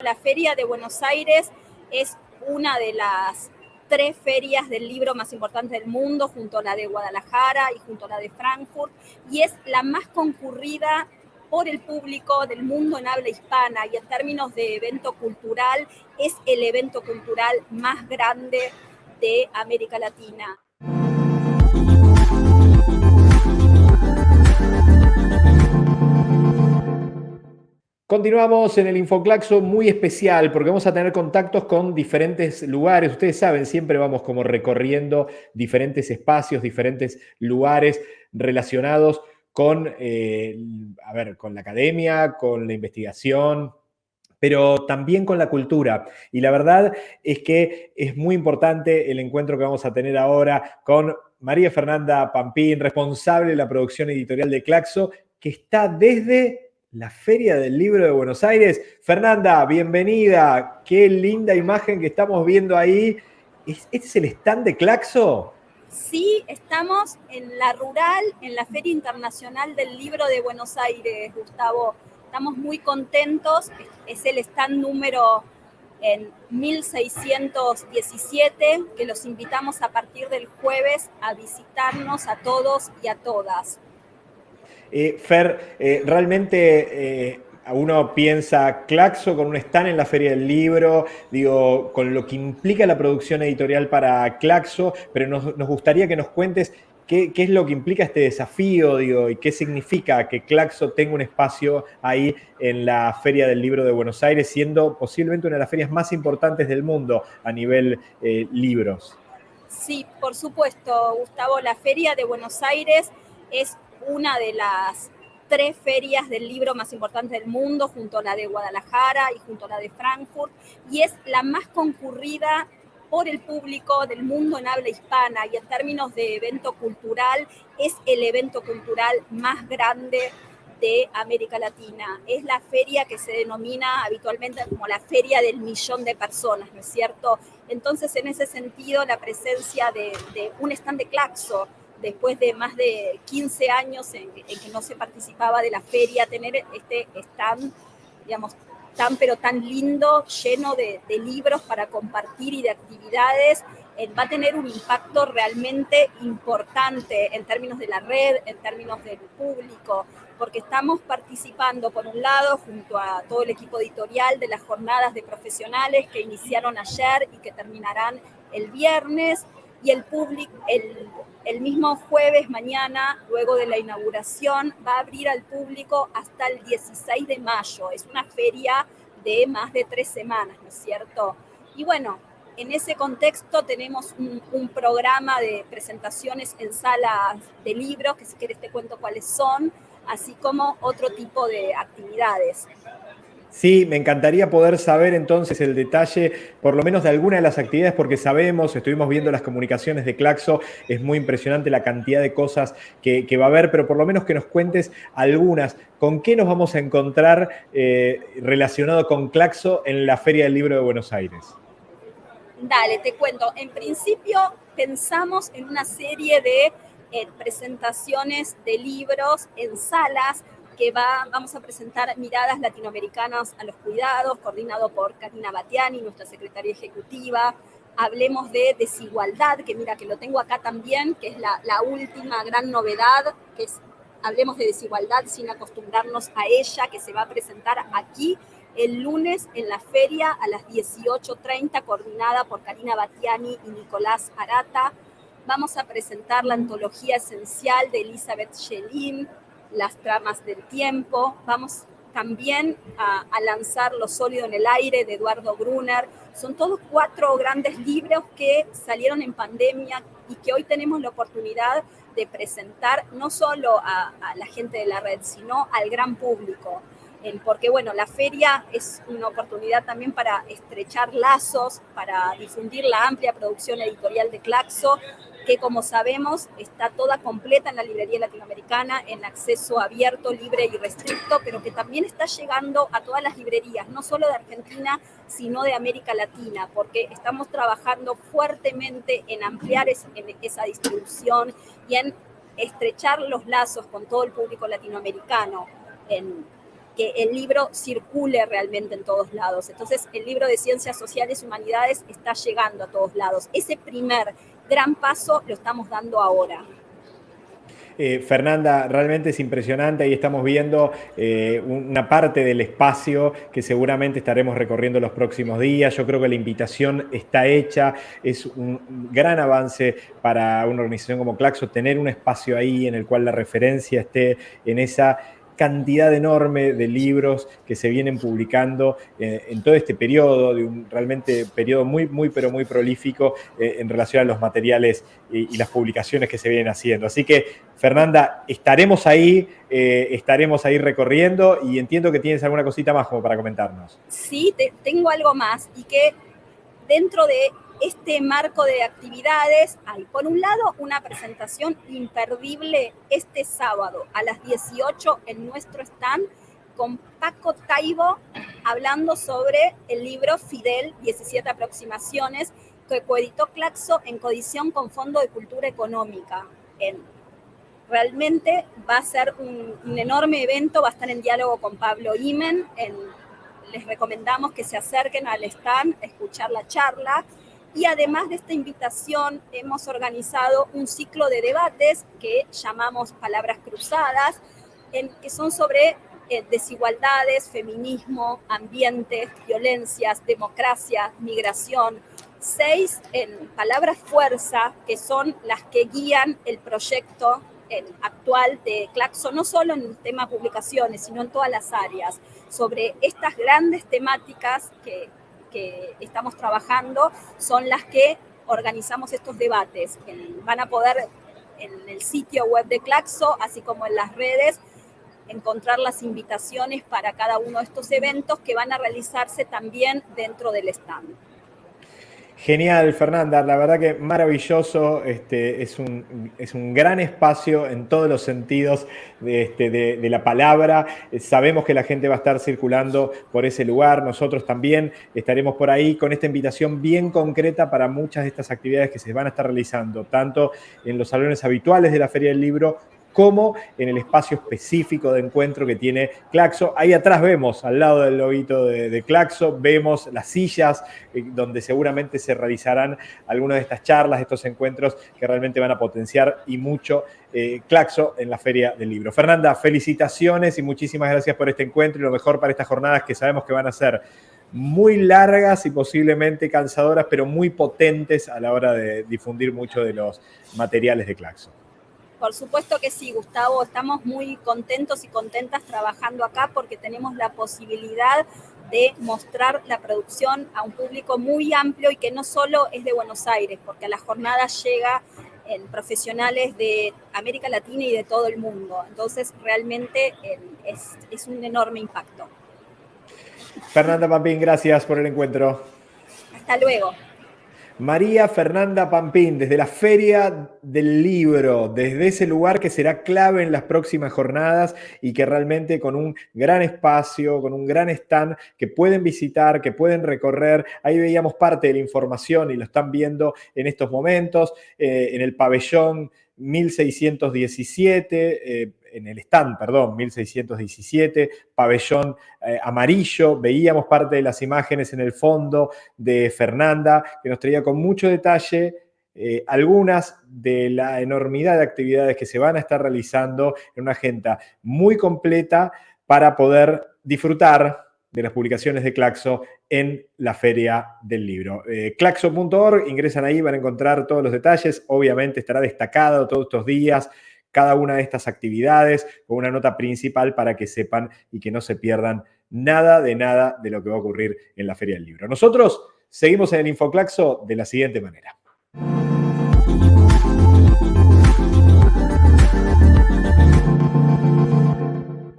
La Feria de Buenos Aires es una de las tres ferias del libro más importantes del mundo, junto a la de Guadalajara y junto a la de Frankfurt, y es la más concurrida por el público del mundo en habla hispana y en términos de evento cultural, es el evento cultural más grande de América Latina. Continuamos en el Infoclaxo muy especial porque vamos a tener contactos con diferentes lugares. Ustedes saben, siempre vamos como recorriendo diferentes espacios, diferentes lugares relacionados con, eh, a ver, con la academia, con la investigación, pero también con la cultura. Y la verdad es que es muy importante el encuentro que vamos a tener ahora con María Fernanda Pampín, responsable de la producción editorial de Claxo, que está desde la Feria del Libro de Buenos Aires. Fernanda, bienvenida. Qué linda imagen que estamos viendo ahí. ¿Este es el stand de Claxo? Sí, estamos en la Rural, en la Feria Internacional del Libro de Buenos Aires, Gustavo. Estamos muy contentos. Es el stand número en 1617, que los invitamos a partir del jueves a visitarnos a todos y a todas. Eh, Fer, eh, realmente eh, uno piensa Claxo con un stand en la Feria del Libro, digo, con lo que implica la producción editorial para Claxo, pero nos, gustaría que nos cuentes qué, es lo que implica este desafío, digo, y qué significa que Claxo tenga un espacio ahí en la Feria del Libro de Buenos Aires, siendo posiblemente una de las ferias más importantes del mundo a nivel libros. Sí, por supuesto, Gustavo, la Feria de Buenos Aires es una de las tres ferias del libro más importantes del mundo, junto a la de Guadalajara y junto a la de Frankfurt, y es la más concurrida por el público del mundo en habla hispana y en términos de evento cultural, es el evento cultural más grande de América Latina. Es la feria que se denomina habitualmente como la feria del millón de personas, ¿no es cierto? Entonces, en ese sentido, la presencia de, un stand de Claxo, después de más de 15 años en, que no se participaba de la feria, tener este stand, digamos, tan pero tan lindo, lleno de, libros para compartir y de actividades, eh, va a tener un impacto realmente importante en términos de la red, en términos del público, porque estamos participando, por un lado, junto a todo el equipo editorial de las jornadas de profesionales que iniciaron ayer y que terminarán el viernes, y el público, el, el mismo jueves mañana, luego de la inauguración, va a abrir al público hasta el 16 de mayo. Es una feria de más de tres semanas, ¿no es cierto? Y bueno, en ese contexto tenemos un, un, programa de presentaciones en salas de libros, que si quieres te cuento cuáles son, así como otro tipo de actividades. Sí, me encantaría poder saber entonces el detalle, por lo menos de alguna de las actividades, porque sabemos, estuvimos viendo las comunicaciones de Claxo, es muy impresionante la cantidad de cosas que, va a haber, pero por lo menos que nos cuentes algunas. ¿Con qué nos vamos a encontrar eh, relacionado con Claxo en la Feria del Libro de Buenos Aires? Dale, te cuento. En principio pensamos en una serie de eh, presentaciones de libros en salas que va, vamos a presentar miradas latinoamericanas a los cuidados, coordinado por Karina Batiani, nuestra secretaria ejecutiva. Hablemos de desigualdad, que mira que lo tengo acá también, que es la, última gran novedad, que Hablemos de desigualdad sin acostumbrarnos a ella, que se va a presentar aquí el lunes en la feria a las 18.30, coordinada por Karina Batiani y Nicolás Arata. Vamos a presentar la antología esencial de Elizabeth Schelin, las tramas del tiempo. Vamos también a, lanzar Lo sólido en el aire de Eduardo Brunner. Son todos cuatro grandes libros que salieron en pandemia y que hoy tenemos la oportunidad de presentar no solo a la gente de la red, sino al gran público porque bueno, la feria es una oportunidad también para estrechar lazos, para difundir la amplia producción editorial de Claxo, que como sabemos está toda completa en la librería latinoamericana, en acceso abierto, libre y restricto, pero que también está llegando a todas las librerías, no solo de Argentina, sino de América Latina, porque estamos trabajando fuertemente en ampliar esa distribución y en estrechar los lazos con todo el público latinoamericano. En, que el libro circule realmente en todos lados. Entonces, el libro de Ciencias Sociales y Humanidades está llegando a todos lados. Ese primer gran paso lo estamos dando ahora. Eh, Fernanda, realmente es impresionante. Ahí estamos viendo eh, una parte del espacio que seguramente estaremos recorriendo los próximos días. Yo creo que la invitación está hecha. Es un gran avance para una organización como Claxo tener un espacio ahí en el cual la referencia esté en esa cantidad enorme de libros que se vienen publicando eh, en todo este periodo, de un realmente periodo muy, muy, pero muy prolífico eh, en relación a los materiales y, las publicaciones que se vienen haciendo. Así que, Fernanda, estaremos ahí, eh, estaremos ahí recorriendo y entiendo que tienes alguna cosita más como para comentarnos. Sí, tengo algo más y que dentro de este marco de actividades hay, por un lado, una presentación imperdible este sábado a las 18 en nuestro stand con Paco Taibo hablando sobre el libro Fidel, 17 aproximaciones, que coeditó Claxo en codición con Fondo de Cultura Económica. realmente va a ser un, enorme evento, va a estar en diálogo con Pablo Imen. les recomendamos que se acerquen al stand a escuchar la charla. Y además de esta invitación, hemos organizado un ciclo de debates que llamamos Palabras Cruzadas, en, que son sobre eh, desigualdades, feminismo, ambiente, violencias, democracia, migración. Seis en palabras fuerza, que son las que guían el proyecto actual de Claxo, no solo en el tema publicaciones, sino en todas las áreas, sobre estas grandes temáticas que, que estamos trabajando son las que organizamos estos debates. Van a poder en el sitio web de Claxo, así como en las redes, encontrar las invitaciones para cada uno de estos eventos que van a realizarse también dentro del stand. Genial, Fernanda. La verdad que maravilloso. Este, es, un, es un gran espacio en todos los sentidos de, este, de, la palabra. Sabemos que la gente va a estar circulando por ese lugar. Nosotros también estaremos por ahí con esta invitación bien concreta para muchas de estas actividades que se van a estar realizando, tanto en los salones habituales de la Feria del Libro como en el espacio específico de encuentro que tiene Claxo. Ahí atrás vemos, al lado del lobito de, Claxo, vemos las sillas eh, donde seguramente se realizarán algunas de estas charlas, estos encuentros que realmente van a potenciar y mucho eh, Claxo en la Feria del Libro. Fernanda, felicitaciones y muchísimas gracias por este encuentro y lo mejor para estas jornadas que sabemos que van a ser muy largas y posiblemente cansadoras, pero muy potentes a la hora de difundir mucho de los materiales de Claxo. Por supuesto que sí, Gustavo, estamos muy contentos y contentas trabajando acá porque tenemos la posibilidad de mostrar la producción a un público muy amplio y que no solo es de Buenos Aires, porque a la jornada llega en profesionales de América Latina y de todo el mundo. Entonces, realmente es, es un enorme impacto. Fernanda Pampín, gracias por el encuentro. Hasta luego. María Fernanda Pampín, desde la Feria del Libro, desde ese lugar que será clave en las próximas jornadas y que realmente con un gran espacio, con un gran stand que pueden visitar, que pueden recorrer. Ahí veíamos parte de la información y lo están viendo en estos momentos, eh, en el pabellón 1617. Eh, en el stand, perdón, 1617, pabellón eh, amarillo. Veíamos parte de las imágenes en el fondo de Fernanda, que nos traía con mucho detalle eh, algunas de la enormidad de actividades que se van a estar realizando en una agenda muy completa para poder disfrutar de las publicaciones de Claxo en la Feria del Libro. Eh, claxo.org, ingresan ahí, van a encontrar todos los detalles. Obviamente estará destacado todos estos días cada una de estas actividades con una nota principal para que sepan y que no se pierdan nada de nada de lo que va a ocurrir en la Feria del Libro. Nosotros seguimos en el Infoclaxo de la siguiente manera.